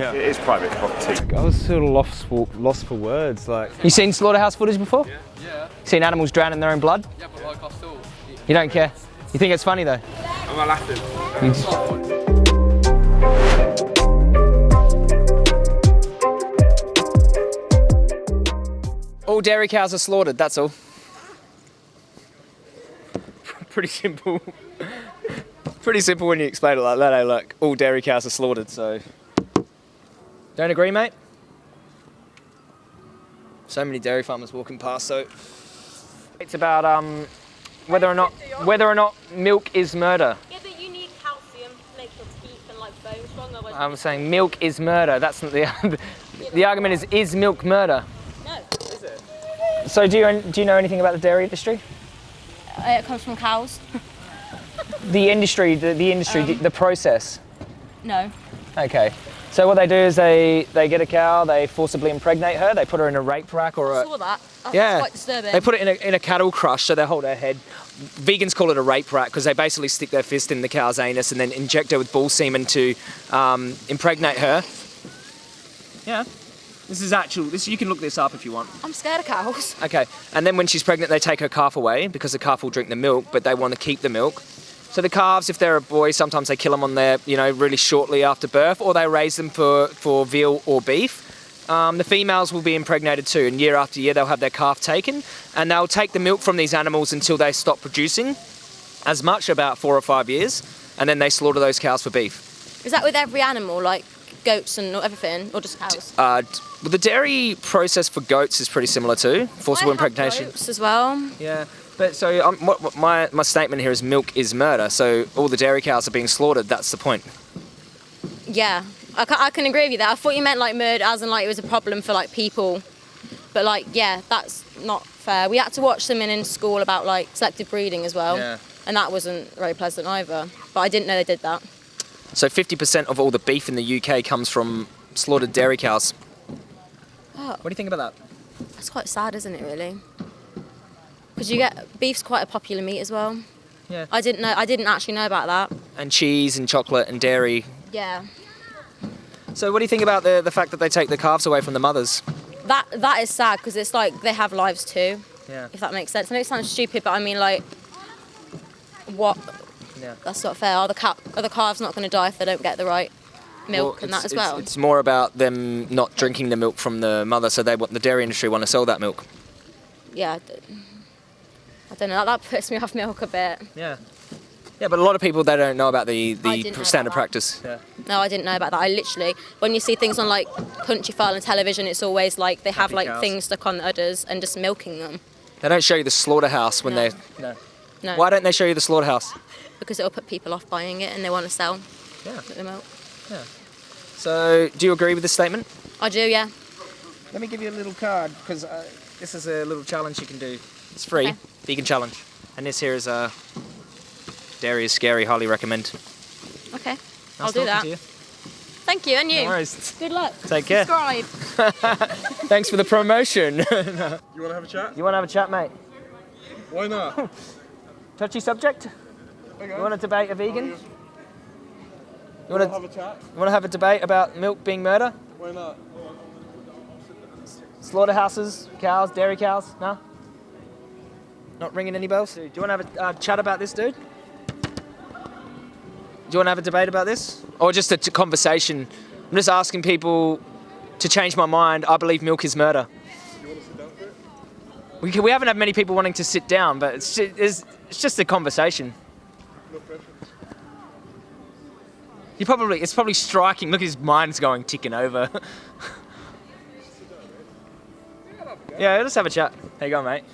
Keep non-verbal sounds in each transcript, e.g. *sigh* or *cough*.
Yeah. It is private property. I was sort of lost for, lost for words. Like, You seen slaughterhouse footage before? Yeah. yeah. Seen animals drown in their own blood? Yeah, but like I still. You don't care? You think it's funny though? Am I laughing? All dairy cows are slaughtered, that's all. *laughs* Pretty simple. Pretty simple when you explain it like that, eh? Like, all dairy cows are slaughtered, so. Don't agree, mate? So many dairy farmers walking past, so. It's about um, whether or not whether or not milk is murder. Yeah, but you need calcium to make your teeth and like bones strong. Otherwise, I'm saying milk is murder. That's not the *laughs* the argument is is milk murder. no. Is it? So do you do you know anything about the dairy industry? Uh, it comes from cows. The industry, the, the industry, the, the process. No. Okay. So what they do is they they get a cow, they forcibly impregnate her, they put her in a rape rack or I a saw that. That's yeah. quite disturbing. They put it in a, in a cattle crush, so they hold her head. Vegans call it a rape rack because they basically stick their fist in the cow's anus and then inject her with bull semen to um, impregnate her. Yeah. This is actual. This you can look this up if you want. I'm scared of cows. Okay, and then when she's pregnant, they take her calf away because the calf will drink the milk, but they want to keep the milk. So the calves, if they're a boy, sometimes they kill them on their, you know, really shortly after birth, or they raise them for, for veal or beef. Um, the females will be impregnated too, and year after year they'll have their calf taken, and they'll take the milk from these animals until they stop producing as much, about four or five years, and then they slaughter those cows for beef. Is that with every animal, like goats and everything, or just cows? Uh, well, the dairy process for goats is pretty similar too, forcible I impregnation. goats as well. Yeah, but so um, what, what my my statement here is milk is murder. So all the dairy cows are being slaughtered. That's the point. Yeah, I can, I can agree with you there. I thought you meant like murder, as in like it was a problem for like people. But like, yeah, that's not fair. We had to watch something in school about like selective breeding as well, Yeah. and that wasn't very pleasant either. But I didn't know they did that. So 50% of all the beef in the UK comes from slaughtered dairy cows. Oh. What do you think about that? That's quite sad, isn't it? Really? Because you get beef's quite a popular meat as well. Yeah. I didn't know. I didn't actually know about that. And cheese and chocolate and dairy. Yeah. So what do you think about the the fact that they take the calves away from the mothers? That that is sad because it's like they have lives too. Yeah. If that makes sense. I know it sounds stupid, but I mean like, what? Yeah. That's not fair. Are the cal- are the calves not going to die if they don't get the right milk Well, and that it's- as it's- well? It's more about them not drinking the milk from the mother, so they want the dairy industry want to sell that milk. yeah. I d- I don't know. That, that puts me off milk a bit. Yeah. Yeah, but a lot of people they don't know about the the standard practice. Yeah. No, I didn't know about that. I literally, when you see things on like Countryfile and television, it's always like they have Happy like cows. things stuck on the udders and just milking them. They don't show you the slaughterhouse when No. they. No. No, Why don't they show you the slaughterhouse? because it'll put people off buying it and they want to sell Yeah. the milk. So, do you agree with this statement? I do, yeah. Let me give you a little card because uh, this is a little challenge you can do. It's free, Okay. vegan challenge, and this here is a dairy is scary. Highly recommend. Okay, Nice I'll do that. to you. Thank you, and you. No worries. Good luck. Take care. Subscribe. *laughs* Thanks for the promotion. *laughs* You want to have a chat? you want to have a chat, mate? Why not? *laughs* Touchy subject. Okay. You want to debate a vegan? You want to have a chat? you want to have a debate about milk being murder? Why not? Slaughterhouses, cows, dairy cows? No? Not ringing any bells? Do you want to have a uh, chat about this, dude? Do you want to have a debate about this? Or just a conversation? I'm just asking people to change my mind. I believe milk is murder. We, we haven't had many people wanting to sit down, but it's just, it's, it's just a conversation. No. You probably it's probably striking. Look, his mind's going ticking over. *laughs* yeah, let's have a chat. How you going, mate?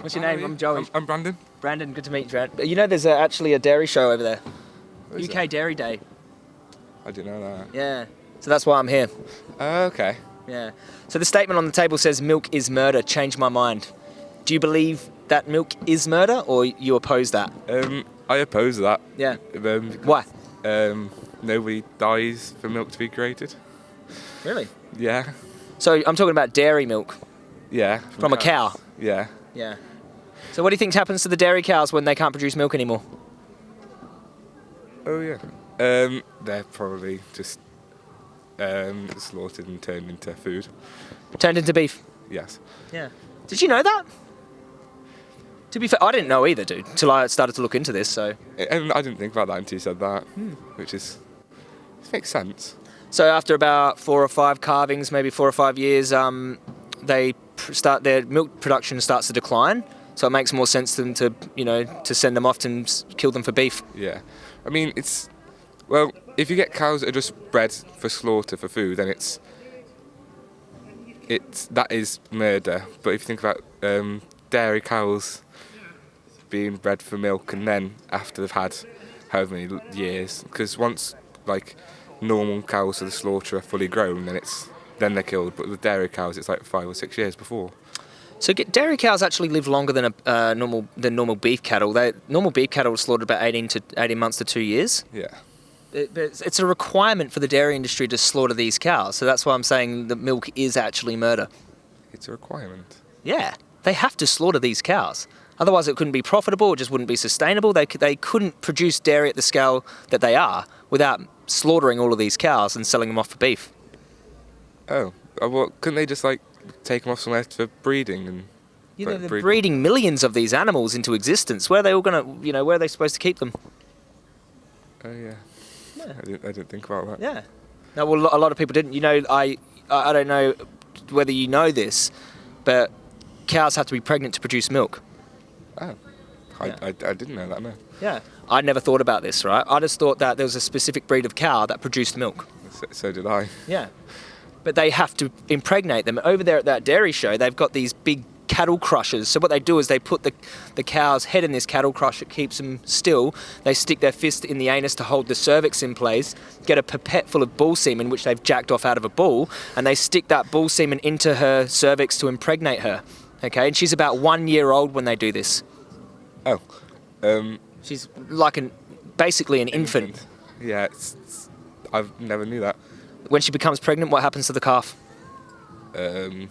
What's your name? I'm Joey. I'm, I'm Brandon. Brandon, good to meet you. Brandon. You know, there's a, actually a dairy show over there. UK Dairy Day. I didn't know that. Yeah. So that's why I'm here. Uh, okay. Yeah. So the statement on the table says milk is murder. Change my mind. Do you believe that milk is murder, or you oppose that? Um, I oppose that. Yeah. Um, Why? Um, nobody dies for milk to be created. Really? Yeah. So I'm talking about dairy milk Yeah. from a cow. Yeah. Yeah. So what do you think happens to the dairy cows when they can't produce milk anymore? Oh yeah. Um, they're probably just um, slaughtered and turned into food. Turned into beef. Yes. Yeah. Did you know that? To be fair, I didn't know either, dude, till I started to look into this. So, And I didn't think about that until you said that, Hmm. which is it makes sense. so after about four or five calvings, maybe four or five years, um, they start their milk production starts to decline. So it makes more sense to them to, you know, to send them off and kill them for beef. Yeah. I mean, it's well, if you get cows that are just bred for slaughter for food, then it's it's that is murder. But if you think about um, dairy cows being bred for milk, and then after they've had however many years, because once like normal cows for the slaughter are fully grown, then it's then they're killed. But with dairy cows, it's like five or six years before. So get, dairy cows actually live longer than a uh, normal than normal beef cattle. They normal beef cattle are slaughtered about 18 to 18 months to two years. Yeah. It, but it's, it's a requirement for the dairy industry to slaughter these cows. So that's why I'm saying that milk is actually murder. It's a requirement. Yeah, they have to slaughter these cows. Otherwise, it couldn't be profitable. It just wouldn't be sustainable. They they couldn't produce dairy at the scale that they are without slaughtering all of these cows and selling them off for beef. Oh, uh, well, couldn't they just like take them off somewhere for breeding and? You know, they're breed- breeding millions of these animals into existence. Where are they all gonna, you know, where are they supposed to keep them? Oh yeah. Yeah. I didn't. I didn't think about that. Yeah. No, well, a lot of people didn't. You know, I I I don't know whether you know this, but cows have to be pregnant to produce milk. Oh. I, Yeah. I, I didn't know that. No. Yeah. I never thought about this, right? I just thought that there was a specific breed of cow that produced milk. So, so did I. Yeah. *laughs* But they have to impregnate them. Over there at that dairy show, they've got these big cattle crushers. So what they do is they put the, the cow's head in this cattle crusher, it keeps them still. They stick their fist in the anus to hold the cervix in place, get a pipette full of bull semen, which they've jacked off out of a bull, and they stick that bull semen into her cervix to impregnate her. Okay, and she's about one year old when they do this. Oh. Um. She's like an basically an infant. Yeah. It's, it's, I've never knew that. When she becomes pregnant, what happens to the calf? Um.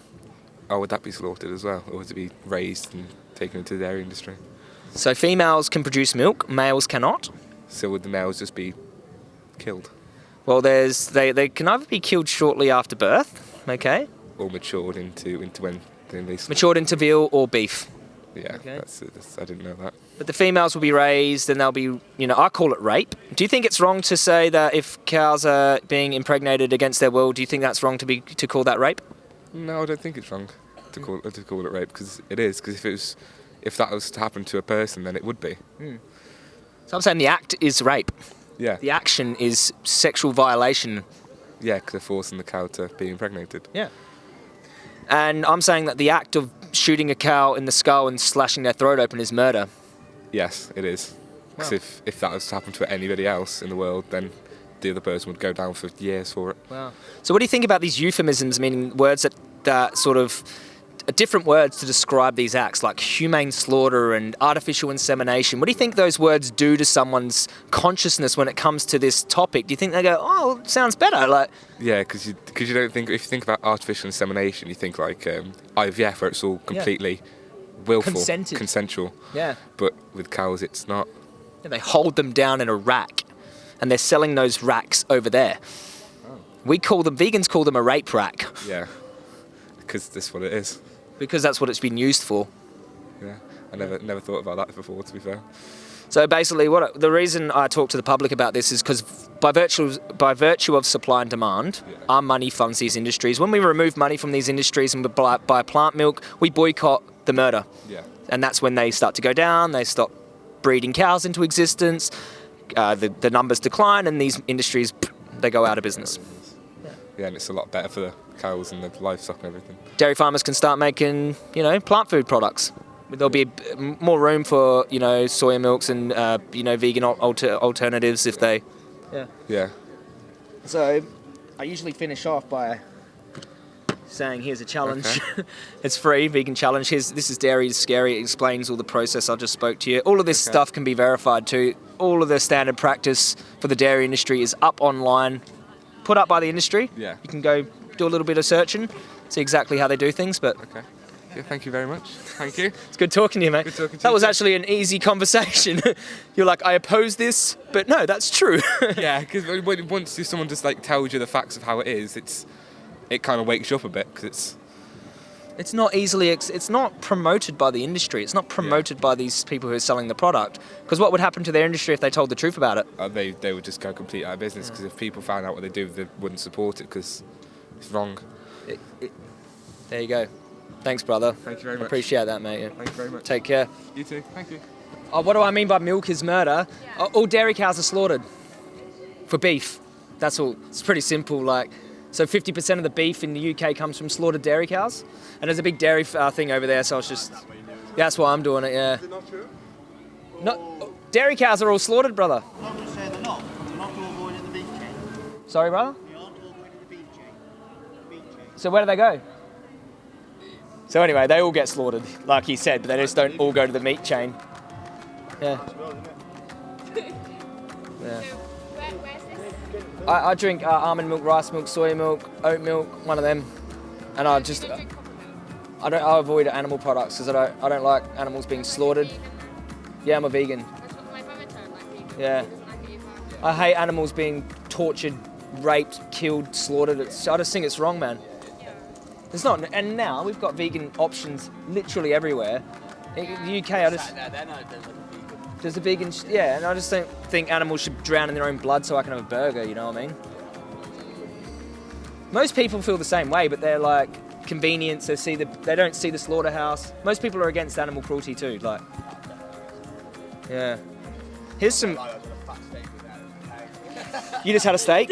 Oh, would that be slaughtered as well, or would it be raised and taken into the dairy industry? So females can produce milk, males cannot. So would the males just be killed Well, there's they, they can either be killed shortly after birth, okay, or matured into into when they? matured into veal or beef. Yeah. Okay. That's, that's. I didn't know that. But the females will be raised, and they'll be, you know, I call it rape. Do you think it's wrong to say that if cows are being impregnated against their will, do you think that's wrong to be to call that rape? No, I don't think it's wrong to hmm. call to call it rape because it is. Because if it was, if that was to happen to a person, then it would be. Hmm. So I'm saying the act is rape. Yeah. The action is sexual violation. Yeah, because they're forcing the cow to be impregnated. Yeah. And I'm saying that the act of shooting a cow in the skull and slashing their throat open is murder. Yes, it is. Because Wow. if, if that was to happen to anybody else in the world, then the other person would go down for years for it. Wow. So what do you think about these euphemisms, meaning words that, that sort of different words to describe these acts, like humane slaughter and artificial insemination? What do you think those words do to someone's consciousness when it comes to this topic? Do you think they go, "Oh, sounds better"? Like, Yeah, because you, cause you don't think, if you think about artificial insemination, you think like um, IVF, where it's all completely willful, Consented. consensual. yeah, But with cows, it's not. they hold them down in a rack, and they're selling those racks over there. Oh. We call them vegans call them a rape rack Yeah. Because that's what it is. because that's what it's been used for. Yeah. I never never thought about that before, to be fair. So basically, what the reason I talk to the public about this is because by virtue by virtue of supply and demand, Yeah. our money funds these industries. When we remove money from these industries and we buy, buy plant milk, we boycott the murder, Yeah. and that's when they start to go down. They stop breeding cows into existence. Uh, the the numbers decline, and these industries they go out of business. Yeah, and it's a lot better for the cows and the livestock and everything. Dairy farmers can start making you know plant food products. There'll be a b- m- more room for you know soya milks and uh, you know vegan alter- alternatives if they. Yeah. Yeah. So, I usually finish off by saying, "Here's a challenge. *laughs* it's free, vegan challenge. Here's this is Dairy is Scary. It explains all the process I just spoke to you. All of this Okay. stuff can be verified too. All of the standard practice for the dairy industry is up online, put up by the industry. Yeah. You can go do a little bit of searching, see exactly how they do things. But Okay. Yeah, thank you very much. Thank you. It's good talking to you, mate. Good talking to that you was actually an easy conversation. *laughs* You're like, I oppose this, but no, that's true. *laughs* yeah, because once someone just like tells you the facts of how it is, it's it kind of wakes you up a bit because it's It's not easily, it's not promoted by the industry. It's not promoted by these people who are selling the product. Because what would happen to their industry if they told the truth about it? uh, they they would just go complete out of business because if people found out what they do, they wouldn't support it because it's wrong. It. There you go. Thanks, brother. Thank you very I much. Appreciate that, mate. Yeah. Thank you very much. Take care. You too. Thank you. Oh, what do I mean by milk is murder? Oh, All dairy cows are slaughtered for beef. That's all. It's pretty simple. Like, so 50% of the beef in the UK comes from slaughtered dairy cows, and there's a big dairy uh, thing over there. So I was just, that's why I'm doing it. Yeah. Is it not true? No, dairy cows are all slaughtered, brother. I'm not going to say they're not. They're not all going in the beef chain. Sorry, brother. They aren't all going in the beef chain. Beef chain. So where do they go? So anyway, they all get slaughtered, like he said, but they just don't all go to the meat chain. Yeah. *laughs* Yeah. I, I drink uh, almond milk, rice milk, soy milk, oat milk, one of them, and I just I don't I avoid animal products because I don't I don't like animals being slaughtered. Yeah, I'm a vegan. Yeah. I hate animals being tortured, raped, killed, slaughtered. It's, I just think it's wrong, man. It's not, and now we've got vegan options literally everywhere. In the UK, I just there's a vegan, yeah, and I just don't think animals should drown in their own blood so I can have a burger. You know what I mean? Most people feel the same way, but they're like convenience. They see the, they don't see the slaughterhouse. Most people are against animal cruelty too. Like, yeah. Here's some. You just had a steak.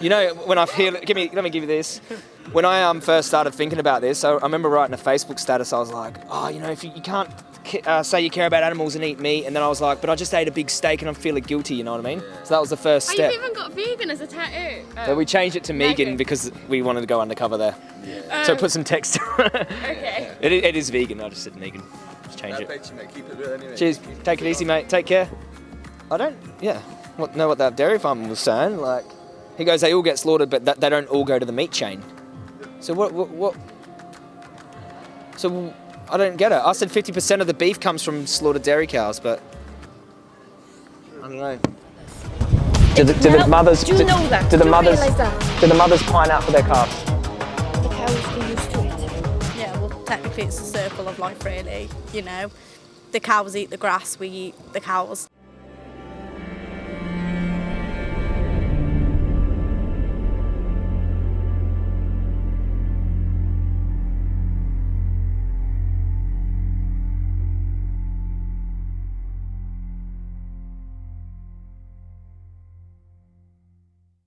You know, when I hear, give me, let me give you this. When I um, first started thinking about this, I, I remember writing a Facebook status. I was like, oh, you know, if you, you can't uh, say you care about animals and eat meat, and then I was like, but I just ate a big steak and I'm feeling guilty. You know what I mean? So that was the first Oh, step. you've even got vegan as a tattoo. Oh. But we changed it to Megan Megan. because we wanted to go undercover there. Yeah. So Oh, put some text. *laughs* okay. it, i- it is vegan. I just said Megan. Just change it. Cheers. Take it easy, mate. Take care. I don't. Yeah. What, know what that dairy farmer was saying? Like, he goes, they all get slaughtered, but that, they don't all go to the meat chain. So what? What? what so I don't get it. I said 50% of the beef comes from slaughtered dairy cows, but I don't know. Do the, do the mothers? do you know that? Do the Do mothers? that? Do the mothers pine out for their calves? The cows get used to it. Yeah, well, technically it's a circle of life, really. You know, the cows eat the grass, we eat the cows.